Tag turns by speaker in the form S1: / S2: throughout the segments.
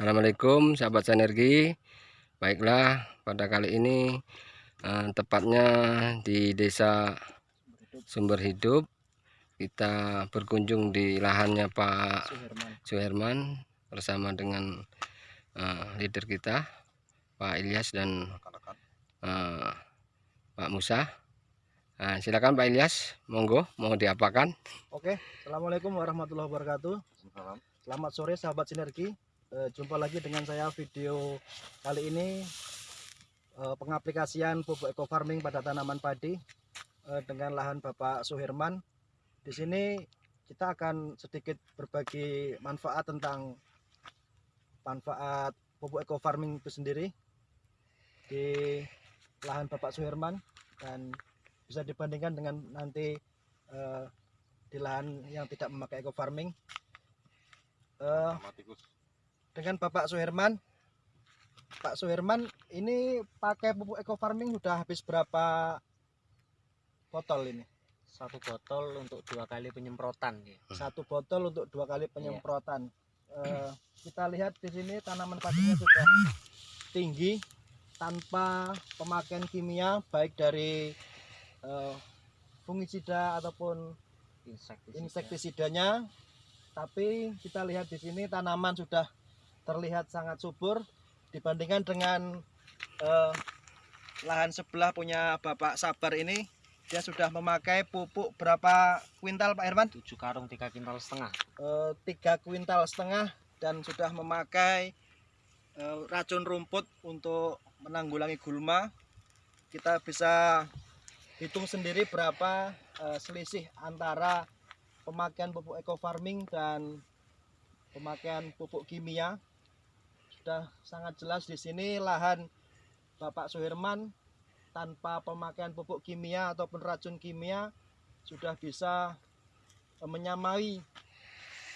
S1: Assalamualaikum sahabat sinergi Baiklah pada kali ini eh, Tepatnya di desa Sumber Hidup Kita berkunjung di lahannya Pak Suherman Bersama dengan eh, leader kita Pak Ilyas dan eh, Pak Musa Nah, silakan Pak Ilyas, monggo mau diapakan?
S2: Oke, assalamualaikum warahmatullahi wabarakatuh. Selamat sore sahabat sinergi. E, jumpa lagi dengan saya video kali ini. E, pengaplikasian pupuk eco farming pada tanaman padi e, dengan lahan Bapak Suherman. Di sini kita akan sedikit berbagi manfaat tentang manfaat pupuk eco farming itu sendiri di lahan Bapak Suherman dan bisa dibandingkan dengan nanti di lahan yang tidak memakai eco farming uh, dengan Bapak Suherman. Pak Suherman ini pakai pupuk eco farming sudah habis berapa botol ini?
S3: Satu botol untuk dua kali penyemprotan ya.
S2: satu botol untuk dua kali penyemprotan. Uh, kita lihat di sini tanaman padinya sudah tinggi tanpa pemakaian kimia baik dari uh, fungisida ataupun
S3: insektisida.
S2: insektisidanya. Tapi kita lihat di sini tanaman sudah terlihat sangat subur dibandingkan dengan uh, lahan sebelah punya Bapak Sabar ini. Dia sudah memakai pupuk berapa kuintal Pak Herman?
S3: 7 karung 3 kuintal setengah.
S2: Uh, 3 kuintal setengah dan sudah memakai uh, racun rumput untuk menanggulangi gulma. Kita bisa hitung sendiri berapa uh, selisih antara pemakaian pupuk eco farming dan pemakaian pupuk kimia sudah sangat jelas di sini lahan Bapak Suherman tanpa pemakaian pupuk kimia ataupun racun kimia sudah bisa uh, menyamai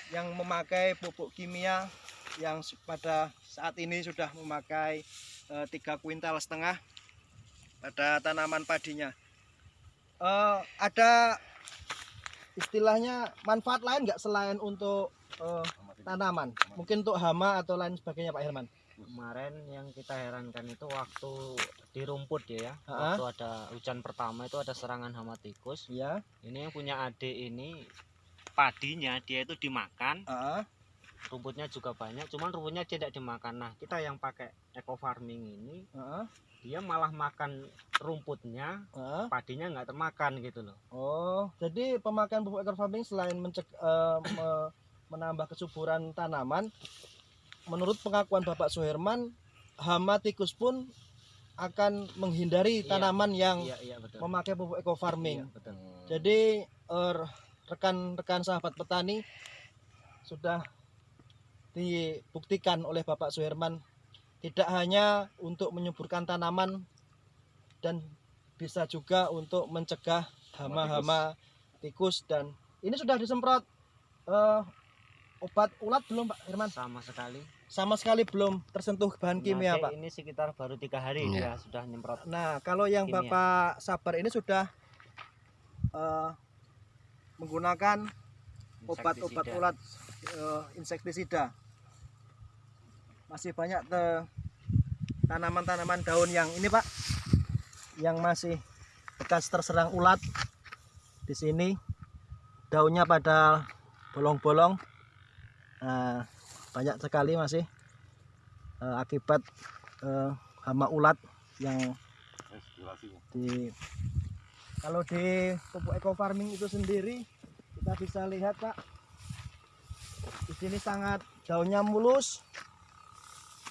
S2: yang memakai pupuk kimia yang pada saat ini sudah memakai uh, tiga kuintal setengah pada tanaman padinya. Uh, ada istilahnya manfaat lain nggak selain untuk uh, tanaman mungkin untuk hama atau lain sebagainya Pak Herman
S3: kemarin yang kita herankan itu waktu di rumput ya, ya.
S2: Ha -ha.
S3: waktu ada hujan pertama itu ada serangan hama tikus
S2: ya
S3: ini yang punya adik ini padinya dia itu dimakan
S2: uh -ha.
S3: rumputnya juga banyak cuman rumputnya tidak dimakan nah kita yang pakai eco farming ini
S2: uh -ha.
S3: dia malah makan rumputnya
S2: uh -ha.
S3: padinya nggak termakan gitu loh
S2: oh jadi pemakaian pupuk eco farming selain mencek uh, me menambah kesuburan tanaman menurut pengakuan Bapak Suherman hama tikus pun akan menghindari
S3: Iya.
S2: tanaman yang
S3: iya iya betul.
S2: memakai pupuk eco farming.
S3: Iya, betul.
S2: Jadi eh, rekan-rekan sahabat petani sudah dibuktikan oleh Bapak Suherman tidak hanya untuk menyuburkan tanaman dan bisa juga untuk mencegah hama-hama tikus dan ini sudah disemprot eh, obat ulat belum Pak Herman
S3: sama sekali
S2: sama sekali belum tersentuh bahan kimia
S3: Nah,
S2: Pak.
S3: ini sekitar baru tiga hari
S1: Iya.
S3: dia sudah nyemprot
S2: Nah, kalau yang
S3: Kimia.
S2: Bapak Sabar ini sudah eh, menggunakan obat-obat ulat eh, insektisida. Masih banyak tanaman-tanaman daun yang ini, Pak, yang masih bekas terserang ulat di sini. Daunnya pada bolong-bolong. Nah, banyak sekali masih eh, akibat eh, hama ulat yang di kalau di pupuk eco farming itu sendiri kita bisa lihat pak di sini sangat daunnya mulus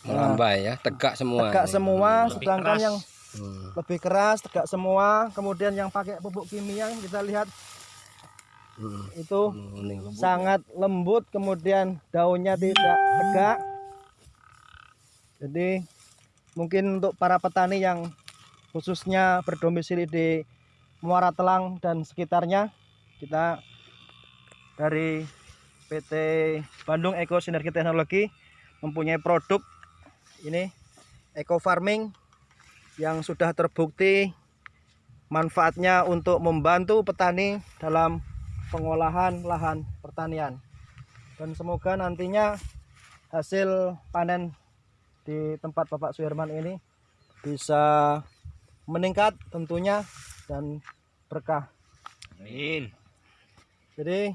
S1: Melambai ya, tegak semua.
S2: tegak semua
S3: Lebih
S2: sedangkan
S3: keras.
S2: yang
S1: Hmm.
S2: lebih keras tegak semua kemudian yang pakai pupuk kimia kita lihat
S1: Hmm.
S2: itu
S1: Kuning.
S2: sangat lembut kemudian daunnya tidak tegak jadi mungkin untuk para petani yang khususnya berdomisili di Muara Telang dan sekitarnya kita dari PT Bandung Eco Sinergi Teknologi mempunyai produk ini eco farming yang sudah terbukti manfaatnya untuk membantu petani dalam pengolahan lahan pertanian dan semoga nantinya hasil panen di tempat Bapak Suherman ini bisa meningkat tentunya dan berkah.
S3: Amin.
S2: Jadi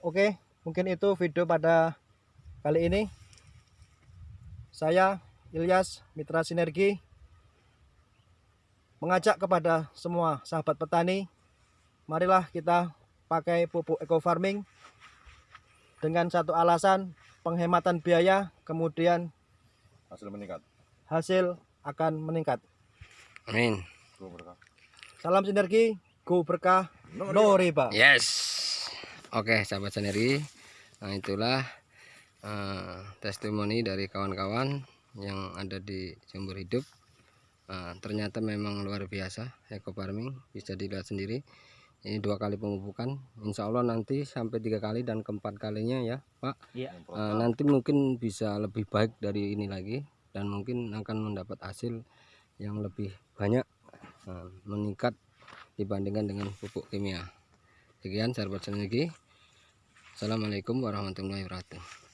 S2: oke, mungkin itu video pada kali ini. Saya Ilyas Mitra Sinergi mengajak kepada semua sahabat petani, marilah kita pakai pupuk eco farming dengan satu alasan penghematan biaya, kemudian
S4: hasil meningkat
S2: hasil akan meningkat.
S1: Amin.
S4: Go berkah.
S2: Salam sinergi, go berkah, no riba.
S1: Yes. Oke, sahabat sinergi. Nah, itulah eh, testimoni dari kawan-kawan yang ada di sumber hidup. Eh, ternyata memang luar biasa eco farming bisa dilihat sendiri. Ini dua kali pemupukan. Insya Allah nanti sampai tiga kali dan keempat kalinya ya, Pak.
S3: Iya.
S1: Eh, nanti mungkin bisa lebih baik dari ini lagi dan mungkin akan mendapat hasil yang lebih banyak eh, meningkat dibandingkan dengan pupuk kimia. Sekian sahabat sinergi. Assalamualaikum warahmatullahi wabarakatuh.